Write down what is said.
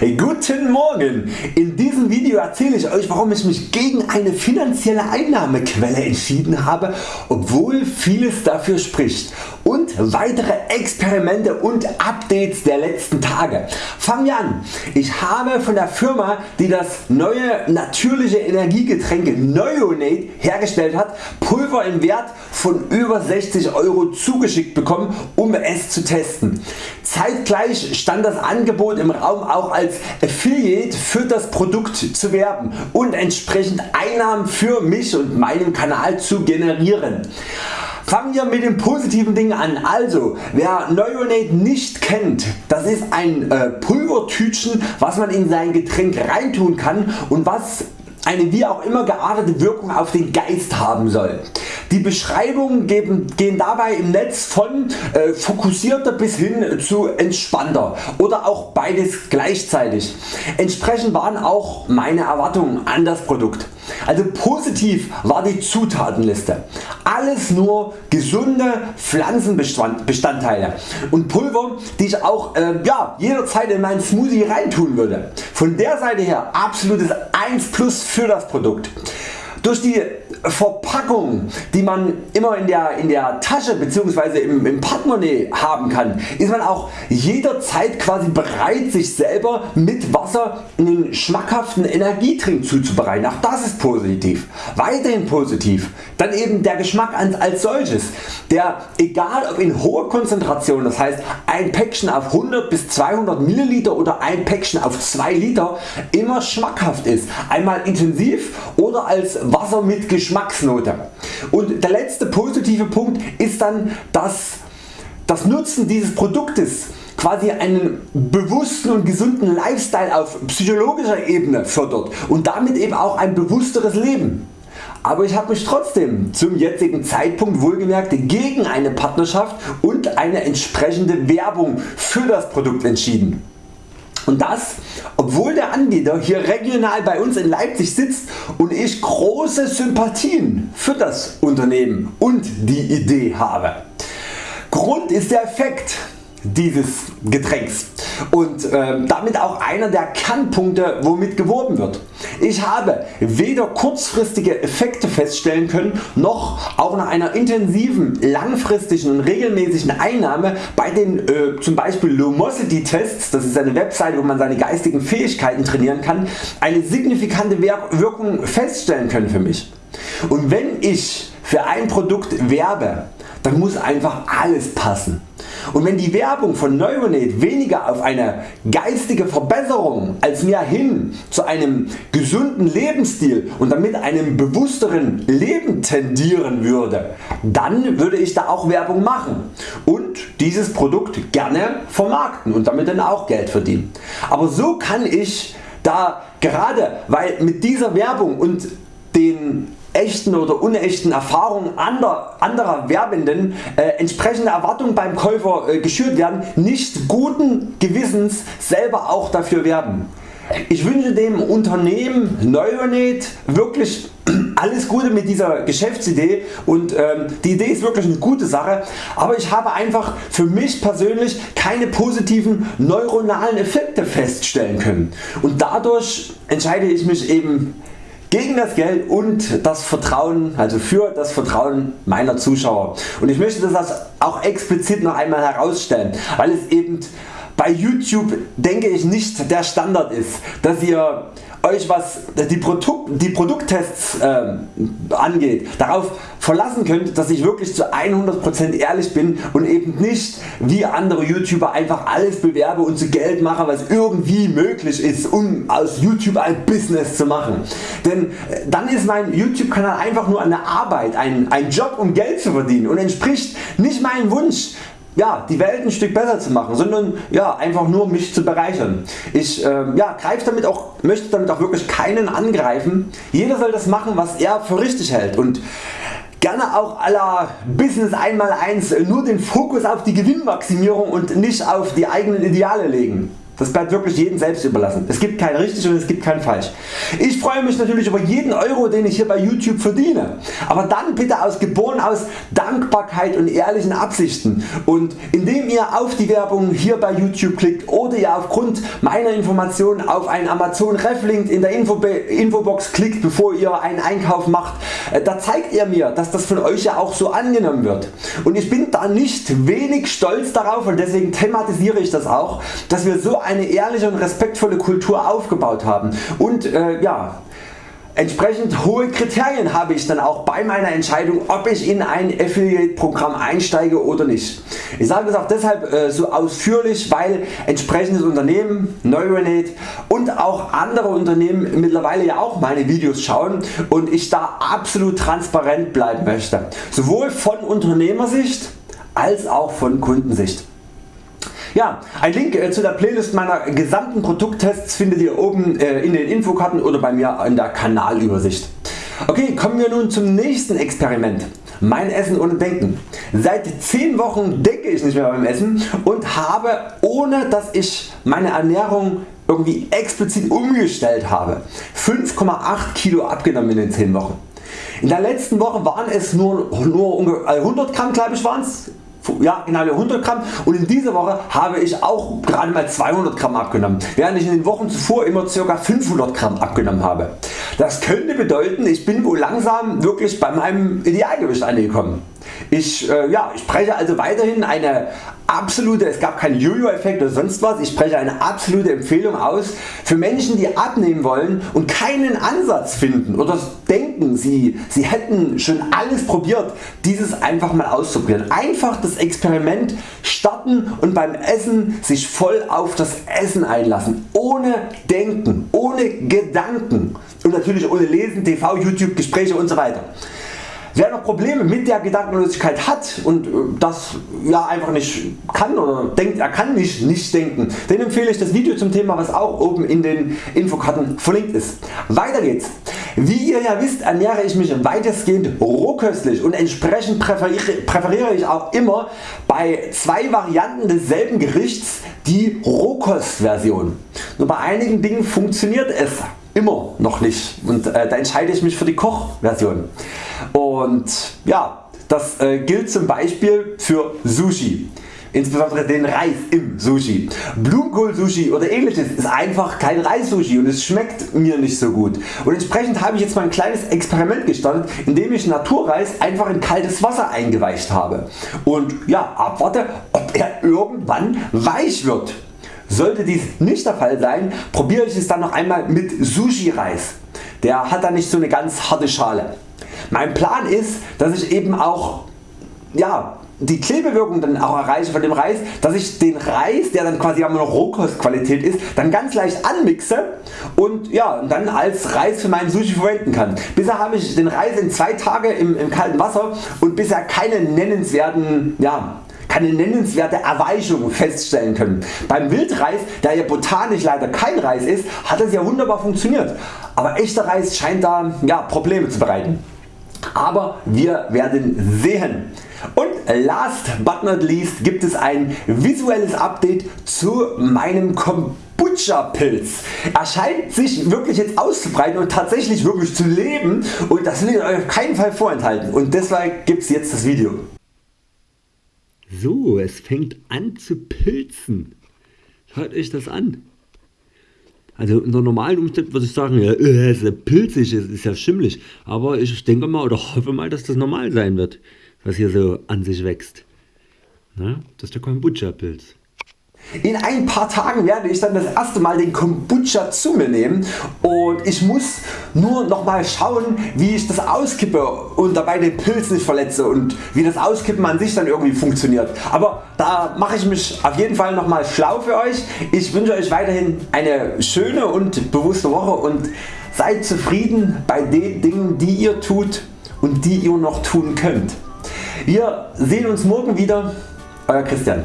Guten Morgen! In diesem Video erzähle ich Euch warum ich mich gegen eine finanzielle Einnahmequelle entschieden habe, obwohl vieles dafür spricht und weitere Experimente und Updates der letzten Tage. Fangen wir an. Ich habe von der Firma die das neue natürliche Energiegetränk Neonate hergestellt hat Pulver im Wert von über 60 Euro zugeschickt bekommen um es zu testen. Zeitgleich stand das Angebot im Raum auch als Affiliate für das Produkt zu werben und entsprechend Einnahmen für mich und meinen Kanal zu generieren. Fangen wir mit den positiven Dingen an. Also wer Neonate nicht kennt, das ist ein äh, Pulvertütchen was man in sein Getränk reintun kann und was eine wie auch immer geartete Wirkung auf den Geist haben soll. Die Beschreibungen geben, gehen dabei im Netz von äh, fokussierter bis hin zu entspannter oder auch beides gleichzeitig. Entsprechend waren auch meine Erwartungen an das Produkt. Also positiv war die Zutatenliste. Alles nur gesunde Pflanzenbestandteile und Pulver die ich auch äh, ja, jederzeit in meinen Smoothie reintun würde. Von der Seite her absolutes 1 Plus für das Produkt. Durch die Verpackung die man immer in der, in der Tasche bzw. Im, im Portemonnaie haben kann, ist man auch jederzeit quasi bereit sich selber mit Wasser einen schmackhaften Energietrink zuzubereiten. Auch das ist positiv. Weiterhin positiv. Dann eben der Geschmack als solches, der egal ob in hoher Konzentration, das heißt ein Päckchen auf 100 bis 200 ml oder ein Päckchen auf 2 Liter immer schmackhaft ist. Einmal intensiv oder als Wasser mit Geschmacksnote. Und der letzte positive Punkt ist dann dass das Nutzen dieses Produktes quasi einen bewussten und gesunden Lifestyle auf psychologischer Ebene fördert und damit eben auch ein bewussteres Leben. Aber ich habe mich trotzdem zum jetzigen Zeitpunkt wohlgemerkt gegen eine Partnerschaft und eine entsprechende Werbung für das Produkt entschieden. Und das obwohl der Anbieter hier regional bei uns in Leipzig sitzt und ich große Sympathien für das Unternehmen und die Idee habe. Grund ist der Effekt dieses Getränks und äh, damit auch einer der Kernpunkte womit geworben wird. Ich habe weder kurzfristige Effekte feststellen können noch auch nach einer intensiven langfristigen und regelmäßigen Einnahme bei den äh, zum Beispiel Lumosity Tests, das ist eine Website wo man seine geistigen Fähigkeiten trainieren kann, eine signifikante Wirkung feststellen können für mich. Und wenn ich für ein Produkt werbe, dann muss einfach alles passen. Und wenn die Werbung von Neuronate weniger auf eine geistige Verbesserung als mehr hin zu einem gesunden Lebensstil und damit einem bewussteren Leben tendieren würde, dann würde ich da auch Werbung machen und dieses Produkt gerne vermarkten und damit dann auch Geld verdienen. Aber so kann ich da gerade weil mit dieser Werbung und den echten oder unechten Erfahrungen anderer, anderer Werbenden äh, entsprechende Erwartungen beim Käufer äh, geschürt werden, nicht guten Gewissens selber auch dafür werben. Ich wünsche dem Unternehmen Neuronate wirklich alles Gute mit dieser Geschäftsidee und ähm, die Idee ist wirklich eine gute Sache, aber ich habe einfach für mich persönlich keine positiven neuronalen Effekte feststellen können und dadurch entscheide ich mich eben gegen das Geld und das Vertrauen, also für das Vertrauen meiner Zuschauer. Und ich möchte das auch explizit noch einmal herausstellen, weil es eben bei YouTube denke ich nicht der Standard ist, dass ihr Euch was die, Produkt, die Produkttests äh, angeht darauf verlassen könnt dass ich wirklich zu 100% ehrlich bin und eben nicht wie andere YouTuber einfach alles bewerbe und zu Geld mache was irgendwie möglich ist um aus YouTube ein Business zu machen. Denn äh, dann ist mein YouTube Kanal einfach nur eine Arbeit, ein, ein Job um Geld zu verdienen und entspricht nicht meinem Wunsch ja, die Welt ein Stück besser zu machen, sondern ja, einfach nur mich zu bereichern. Ich äh, ja, greife damit auch, möchte damit auch wirklich keinen angreifen. Jeder soll das machen was er für richtig hält und gerne auch aller Business 1x1 nur den Fokus auf die Gewinnmaximierung und nicht auf die eigenen Ideale legen. Das bleibt wirklich jedem selbst überlassen. Es gibt kein richtig und es gibt kein falsch. Ich freue mich natürlich über jeden Euro den ich hier bei YouTube verdiene. Aber dann bitte aus geboren aus Dankbarkeit und ehrlichen Absichten und indem ihr auf die Werbung hier bei YouTube klickt oder ihr aufgrund meiner Informationen auf einen Amazon Reflink in der Info Infobox klickt bevor ihr einen Einkauf macht, äh, da zeigt ihr mir dass das von Euch ja auch so angenommen wird. Und ich bin da nicht wenig stolz darauf und deswegen thematisiere ich das auch, dass wir so eine ehrliche und respektvolle Kultur aufgebaut haben und äh, ja, Entsprechend hohe Kriterien habe ich dann auch bei meiner Entscheidung ob ich in ein Affiliate Programm einsteige oder nicht. Ich sage das auch deshalb äh, so ausführlich weil entsprechendes Unternehmen Neuronate und auch andere Unternehmen mittlerweile ja auch meine Videos schauen und ich da absolut transparent bleiben möchte. Sowohl von Unternehmersicht als auch von Kundensicht. Ja, ein Link äh, zu der Playlist meiner gesamten Produkttests findet ihr oben äh, in den Infokarten oder bei mir in der Kanalübersicht. Okay, kommen wir nun zum nächsten Experiment. Mein Essen ohne Denken. Seit 10 Wochen denke ich nicht mehr beim Essen und habe ohne dass ich meine Ernährung irgendwie explizit umgestellt habe 5,8 Kilo abgenommen in den 10 Wochen. In der letzten Woche waren es nur, nur 100 Gramm glaube ich waren's ja, genau 100 Gramm und in dieser Woche habe ich auch gerade mal 200 Gramm abgenommen, während ich in den Wochen zuvor immer ca. 500 Gramm abgenommen habe. Das könnte bedeuten ich bin wohl langsam wirklich bei meinem Idealgewicht angekommen. Ich, äh, ja, ich spreche also weiterhin eine absolute, es gab keinen Jojo Effekt oder sonst was, ich spreche eine absolute Empfehlung aus für Menschen die abnehmen wollen und keinen Ansatz finden oder denken sie, sie hätten schon alles probiert dieses einfach mal auszuprobieren. Einfach das Experiment starten und beim Essen sich voll auf das Essen einlassen, ohne Denken, ohne Gedanken und natürlich ohne Lesen, TV, YouTube, Gespräche und so weiter. Wer noch Probleme mit der Gedankenlosigkeit hat und äh, das ja einfach nicht kann oder denkt er kann nicht, nicht denken, den empfehle ich das Video zum Thema was auch oben in den Infokarten verlinkt ist. Weiter geht's. Wie ihr ja wisst ernähre ich mich weitestgehend rohköstlich und entsprechend präferiere ich auch immer bei zwei Varianten desselben Gerichts die Rohkostversion. Nur bei einigen Dingen funktioniert es immer noch nicht und äh, da entscheide ich mich für die Kochversion. Und ja, das äh, gilt zum Beispiel für Sushi. Insbesondere den Reis im Sushi. Blumenkohl Sushi oder ähnliches ist einfach kein Reis Sushi und es schmeckt mir nicht so gut. Und entsprechend habe ich jetzt mal ein kleines Experiment gestartet, indem ich Naturreis einfach in kaltes Wasser eingeweicht habe. Und ja, abwarte ob er irgendwann weich wird. Sollte dies nicht der Fall sein, probiere ich es dann noch einmal mit Sushi Reis. Der hat dann nicht so eine ganz harte Schale. Mein Plan ist, dass ich eben auch ja, die Klebewirkung dann auch erreiche von dem Reis, dass ich den Reis, der dann quasi immer Rohkostqualität ist, dann ganz leicht anmixe und ja, dann als Reis für meinen Sushi verwenden kann. Bisher habe ich den Reis in zwei Tage im, im kalten Wasser und bisher keine nennenswerten ja, keine nennenswerte Erweichung feststellen können. Beim Wildreis, der ja botanisch leider kein Reis ist, hat es ja wunderbar funktioniert. Aber echter Reis scheint da ja, Probleme zu bereiten. Aber wir werden sehen. Und last but not least gibt es ein visuelles Update zu meinem Kombucha Pilz. Er scheint sich wirklich jetzt auszubreiten und tatsächlich wirklich zu leben und das will ich euch auf keinen Fall vorenthalten und deshalb gibt es jetzt das Video. So, es fängt an zu pilzen. Schaut euch das an. Also unter normalen Umständen würde ich sagen, ja, äh, es ist pilzig, es ist ja schimmlig. Aber ich denke mal oder hoffe mal, dass das normal sein wird, was hier so an sich wächst. Na, das ist der Kombucha-Pilz. In ein paar Tagen werde ich dann das erste Mal den Kombucha zu mir nehmen und ich muss nur noch mal schauen wie ich das auskippe und dabei den Pilz nicht verletze und wie das Auskippen an sich dann irgendwie funktioniert. Aber da mache ich mich auf jeden Fall noch mal schlau für Euch. Ich wünsche Euch weiterhin eine schöne und bewusste Woche und seid zufrieden bei den Dingen die ihr tut und die ihr noch tun könnt. Wir sehen uns morgen wieder. Euer Christian.